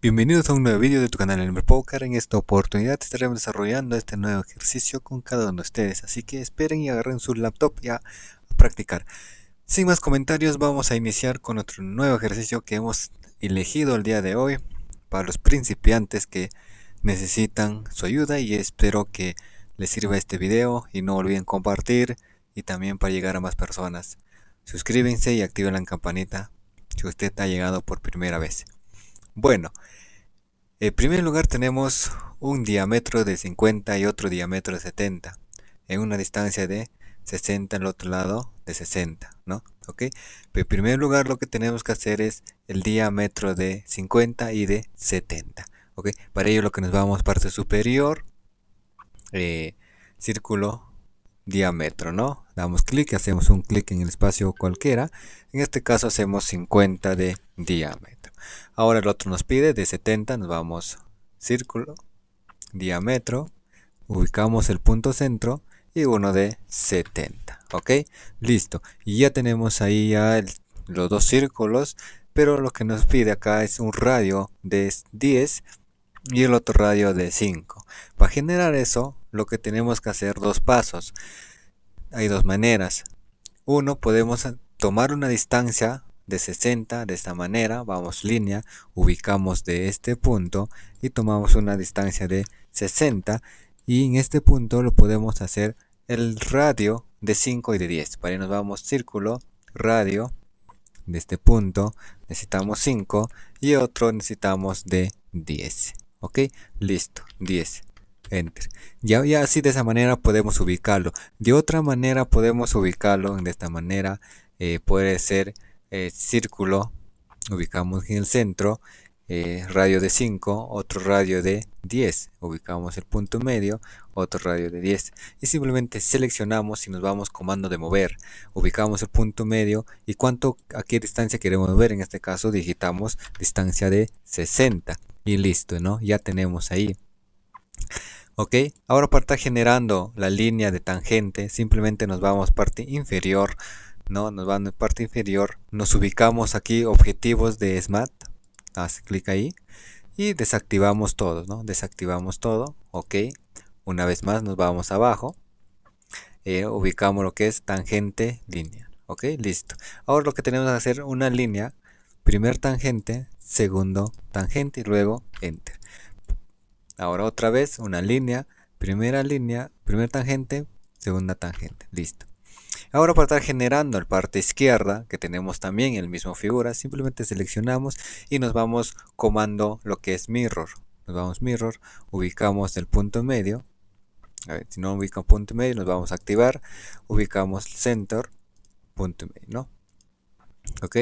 Bienvenidos a un nuevo vídeo de tu canal Elmer Poker. En esta oportunidad estaremos desarrollando este nuevo ejercicio con cada uno de ustedes. Así que esperen y agarren su laptop ya a practicar. Sin más comentarios vamos a iniciar con otro nuevo ejercicio que hemos elegido el día de hoy para los principiantes que necesitan su ayuda y espero que les sirva este video y no olviden compartir y también para llegar a más personas. Suscríbanse y activen la campanita si usted ha llegado por primera vez. Bueno, en primer lugar tenemos un diámetro de 50 y otro diámetro de 70 en una distancia de 60 al otro lado de 60, ¿no? ¿Ok? Pero en primer lugar lo que tenemos que hacer es el diámetro de 50 y de 70, ¿ok? Para ello lo que nos vamos parte superior, eh, círculo, diámetro, ¿no? Damos clic, hacemos un clic en el espacio cualquiera. En este caso hacemos 50 de diámetro. Ahora el otro nos pide de 70, nos vamos círculo, diámetro, ubicamos el punto centro y uno de 70, ¿ok? Listo. Y ya tenemos ahí ya los dos círculos, pero lo que nos pide acá es un radio de 10 y el otro radio de 5. Para generar eso, lo que tenemos que hacer dos pasos. Hay dos maneras. Uno, podemos tomar una distancia de 60 de esta manera, vamos línea, ubicamos de este punto y tomamos una distancia de 60 y en este punto lo podemos hacer el radio de 5 y de 10. Para ahí vamos círculo, radio de este punto, necesitamos 5 y otro necesitamos de 10. ¿Ok? Listo, 10. Enter. Ya, ya así de esa manera podemos ubicarlo. De otra manera podemos ubicarlo de esta manera. Eh, puede ser eh, círculo, ubicamos en el centro, eh, radio de 5, otro radio de 10, ubicamos el punto medio, otro radio de 10 y simplemente seleccionamos y nos vamos comando de mover, ubicamos el punto medio y cuánto, a qué distancia queremos mover, en este caso digitamos distancia de 60 y listo, ¿no? Ya tenemos ahí. Ok, ahora para estar generando la línea de tangente, simplemente nos vamos parte inferior, no nos van en parte inferior. Nos ubicamos aquí objetivos de SMAT haz clic ahí. Y desactivamos todo ¿no? desactivamos todo. Ok. Una vez más nos vamos abajo. Eh, ubicamos lo que es tangente línea. Ok listo. Ahora lo que tenemos que hacer una línea. Primer tangente segundo tangente y luego enter. Ahora otra vez una línea. Primera línea primer tangente segunda tangente. Listo Ahora para estar generando la parte izquierda, que tenemos también el mismo figura, simplemente seleccionamos y nos vamos comando lo que es mirror. Nos vamos mirror, ubicamos el punto medio. A ver, si no ubica punto medio, nos vamos a activar. Ubicamos center, punto medio, ¿no? Ok,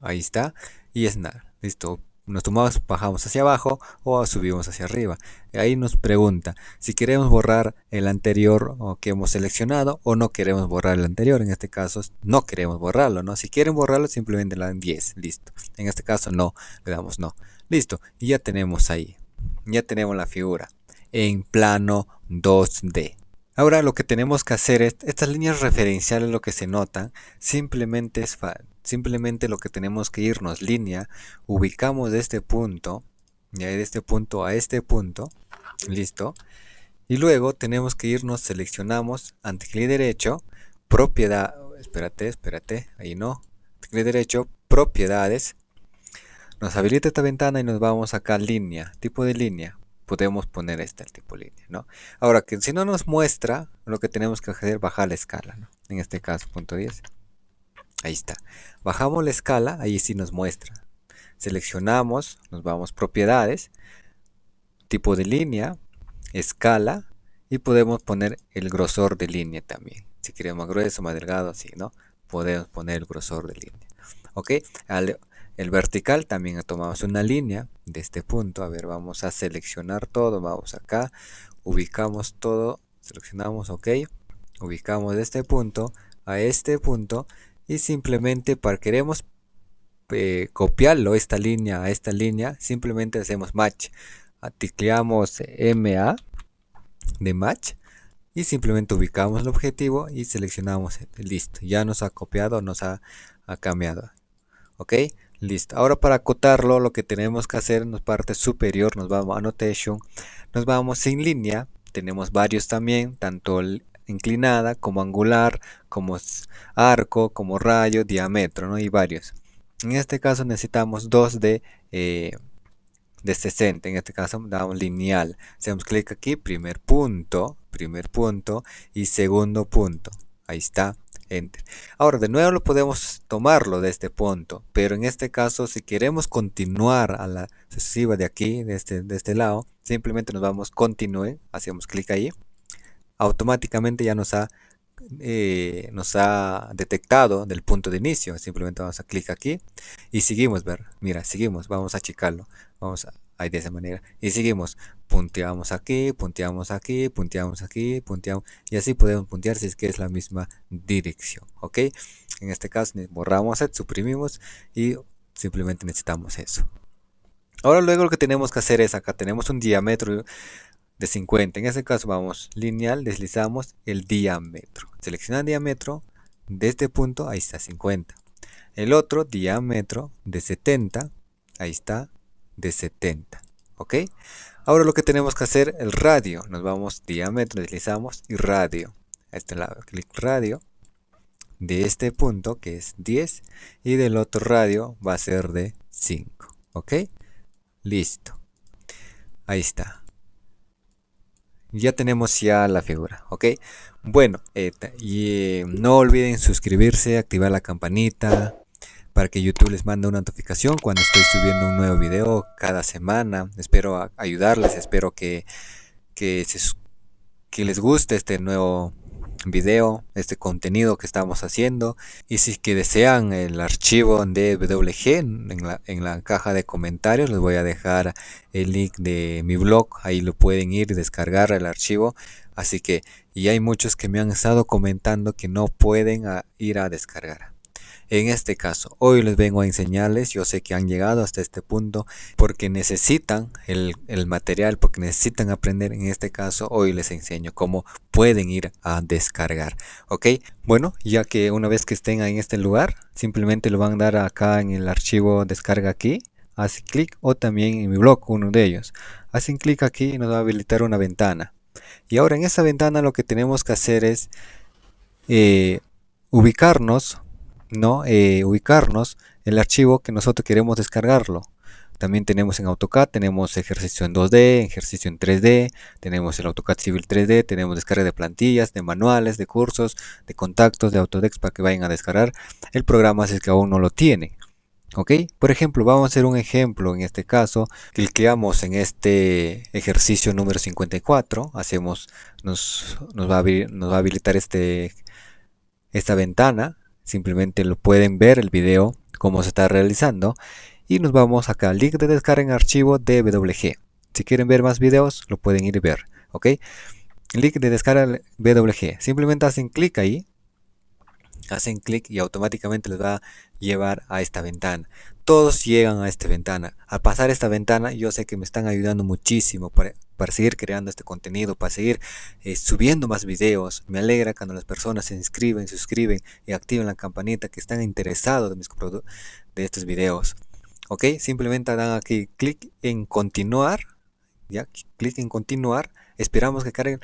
ahí está. Y es nada, listo nos tomamos, bajamos hacia abajo o subimos hacia arriba. Ahí nos pregunta si queremos borrar el anterior que hemos seleccionado o no queremos borrar el anterior. En este caso no queremos borrarlo, ¿no? Si quieren borrarlo simplemente le dan 10, listo. En este caso no, le damos no. Listo, y ya tenemos ahí. Ya tenemos la figura en plano 2D. Ahora lo que tenemos que hacer es, estas líneas referenciales lo que se notan, simplemente es simplemente lo que tenemos que irnos línea, ubicamos de este punto, y de este punto a este punto, listo, y luego tenemos que irnos, seleccionamos, clic derecho, propiedad, espérate, espérate, ahí no, clic derecho, propiedades, nos habilita esta ventana y nos vamos acá línea, tipo de línea, podemos poner este el tipo línea, ¿no? Ahora que si no nos muestra, lo que tenemos que hacer es bajar la escala, ¿no? En este caso, punto 10. Ahí está. Bajamos la escala, ahí sí nos muestra. Seleccionamos, nos vamos propiedades, tipo de línea, escala y podemos poner el grosor de línea también. Si queremos más grueso, más delgado, así, ¿no? Podemos poner el grosor de línea. ¿Ok? El vertical también tomamos una línea de este punto. A ver, vamos a seleccionar todo. Vamos acá, ubicamos todo, seleccionamos OK. Ubicamos de este punto a este punto y simplemente para queremos eh, copiarlo esta línea a esta línea, simplemente hacemos match. Ticleamos MA de match y simplemente ubicamos el objetivo y seleccionamos listo ya nos ha copiado nos ha, ha cambiado ok Listo. Ahora para acotarlo, lo que tenemos que hacer en la parte superior, nos vamos a Annotation, nos vamos sin línea. Tenemos varios también, tanto inclinada como angular, como arco, como rayo, diámetro, ¿no? Y varios. En este caso necesitamos dos de, eh, de 60. En este caso damos lineal. Hacemos clic aquí, primer punto, primer punto y segundo punto. Ahí está. Enter. Ahora, de nuevo lo podemos tomarlo de este punto, pero en este caso, si queremos continuar a la sucesiva de aquí, de este, de este lado, simplemente nos vamos continúe, hacemos clic ahí, automáticamente ya nos ha, eh, nos ha detectado del punto de inicio, simplemente vamos a clic aquí y seguimos, ver, mira, seguimos, vamos a achicarlo, vamos a ahí de esa manera. Y seguimos punteamos aquí punteamos aquí punteamos aquí punteamos y así podemos puntear si es que es la misma dirección ok en este caso borramos set suprimimos y simplemente necesitamos eso. Ahora luego lo que tenemos que hacer es acá tenemos un diámetro de 50 en este caso vamos lineal deslizamos el diámetro. Selecciona diámetro de este punto ahí está 50 el otro diámetro de 70 ahí está de 70 ok ahora lo que tenemos que hacer el radio. Nos vamos diámetro deslizamos y radio. A este lado clic radio. De este punto que es 10 y del otro radio va a ser de 5 ok listo. Ahí está ya tenemos ya la figura ok bueno eh, y eh, no olviden suscribirse activar la campanita para que YouTube les mande una notificación cuando estoy subiendo un nuevo video cada semana. Espero ayudarles, espero que, que, que les guste este nuevo video, este contenido que estamos haciendo. Y si que desean el archivo de WG en la, en la caja de comentarios, les voy a dejar el link de mi blog. Ahí lo pueden ir y descargar el archivo. Así que, y hay muchos que me han estado comentando que no pueden ir a descargar. En este caso, hoy les vengo a enseñarles, yo sé que han llegado hasta este punto porque necesitan el, material, porque necesitan aprender. En este caso, hoy les enseño cómo pueden ir a descargar. ¿Ok? Bueno, ya que una vez que estén en este lugar, simplemente lo van a dar acá en el archivo descarga aquí. Hacen clic o también en mi blog, uno de ellos. Hacen clic aquí y nos va a habilitar una ventana. Y ahora en esa ventana lo que tenemos que hacer es eh, ubicarnos ¿no? Eh, ubicarnos el archivo que nosotros queremos descargarlo. También tenemos en AutoCAD, tenemos ejercicio en 2D, ejercicio en 3D, tenemos el AutoCAD Civil 3D, tenemos descarga de plantillas, de manuales, de cursos, de contactos, de Autodex para que vayan a descargar el programa si es que aún no lo tienen. ¿Ok? Por ejemplo, vamos a hacer un ejemplo en este caso. Clicamos en este ejercicio número 54. Hacemos, nos, nos, va, a, nos va a habilitar este, esta ventana simplemente lo pueden ver el video cómo se está realizando. Y nos vamos acá link de descarga en archivo DWG si quieren ver más videos lo pueden ir a ver ok link de descarga BWG simplemente hacen clic ahí. Hacen clic y automáticamente les va a llevar a esta ventana. Todos llegan a esta ventana. Al pasar esta ventana yo sé que me están ayudando muchísimo para, seguir creando este contenido, para seguir eh, subiendo más videos. Me alegra cuando las personas se inscriben, suscriben y activan la campanita que están interesados de, mis de estos videos. Ok, simplemente dan aquí clic en continuar. Ya, clic en continuar. Esperamos que cargue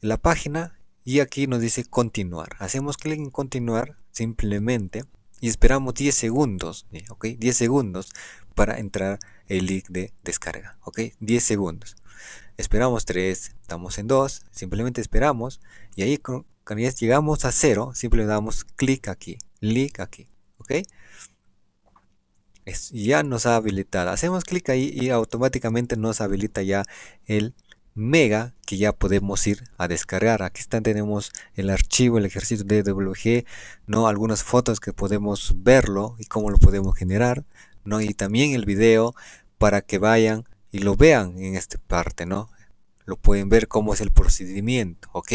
la página y aquí nos dice continuar. Hacemos clic en continuar simplemente y esperamos 10 segundos, ¿ok? 10 segundos para entrar el link de descarga, ¿ok? 10 segundos. Esperamos 3, estamos en 2, simplemente esperamos y ahí cuando ya llegamos a 0, simplemente damos clic aquí, link aquí, ¿ok? ya nos ha habilitado. Hacemos clic ahí y automáticamente nos habilita ya el mega que ya podemos ir a descargar aquí están tenemos el archivo el ejercicio de DWG no algunas fotos que podemos verlo y cómo lo podemos generar no y también el video para que vayan y lo vean en esta parte no lo pueden ver cómo es el procedimiento ok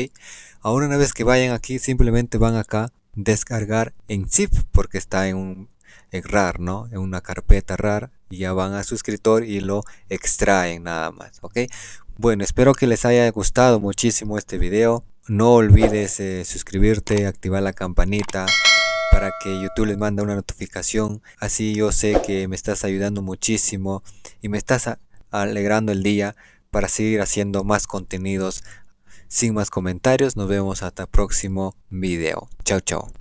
ahora una vez que vayan aquí simplemente van acá descargar en zip porque está en un en RAR no en una carpeta RAR y ya van a su escritor y lo extraen nada más ok bueno, espero que les haya gustado muchísimo este video. No olvides eh, suscribirte, activar la campanita para que YouTube les mande una notificación. Así yo sé que me estás ayudando muchísimo y me estás alegrando el día para seguir haciendo más contenidos. Sin más comentarios, nos vemos hasta el próximo video. Chao, chao.